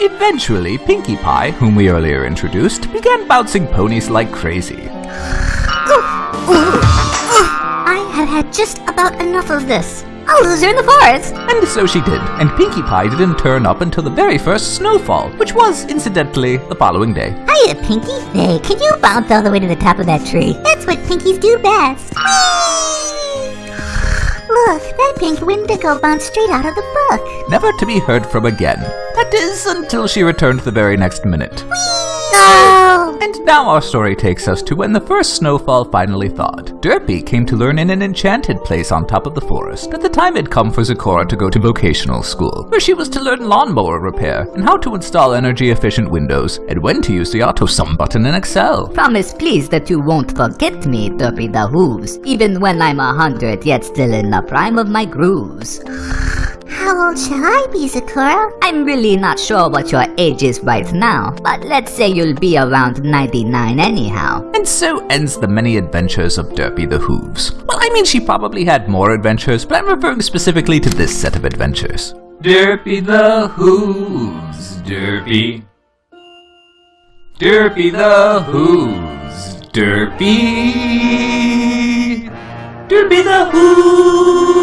Eventually, Pinkie Pie, whom we earlier introduced, began bouncing ponies like crazy. I have had just about enough of this. I'll lose her in the forest. And so she did, and Pinkie Pie didn't turn up until the very first snowfall, which was, incidentally, the following day. Hiya, Pinkie. Hey, can you bounce all the way to the top of that tree? That's what Pinkies do best. That pink Wendigo bounced straight out of the book. Never to be heard from again. That is, until she returned the very next minute. No! And now our story takes us to when the first snowfall finally thawed. Derpy came to learn in an enchanted place on top of the forest that the time had come for Zecora to go to vocational school, where she was to learn lawnmower repair and how to install energy-efficient windows and when to use the auto sum button in Excel. Promise please that you won't forget me, Derpy the Hooves, even when I'm a hundred yet still in the prime of my grooves. How old shall I be, Zecora? I'm really not sure what your age is right now, but let's say you'll be around 99 anyhow. And so ends the many adventures of Derpy the Hooves. Well, I mean, she probably had more adventures, but I'm referring specifically to this set of adventures. Derpy the Hooves, Derpy. Derpy the Hooves, Derpy. Derpy the Hooves.